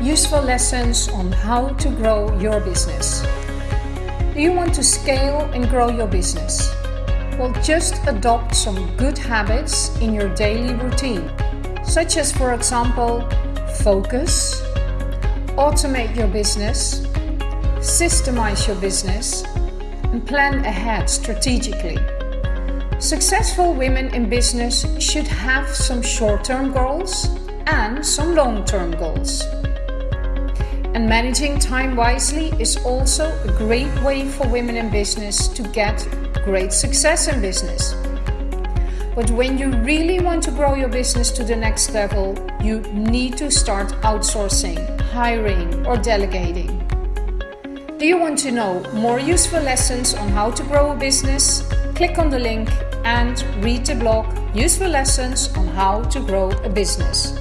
useful lessons on how to grow your business. Do you want to scale and grow your business? Well, just adopt some good habits in your daily routine, such as, for example, focus, automate your business, systemize your business, and plan ahead strategically. Successful women in business should have some short-term goals and some long-term goals. And managing time wisely is also a great way for women in business to get great success in business. But when you really want to grow your business to the next level, you need to start outsourcing, hiring or delegating. Do you want to know more useful lessons on how to grow a business? Click on the link and read the blog Useful Lessons on How to Grow a Business.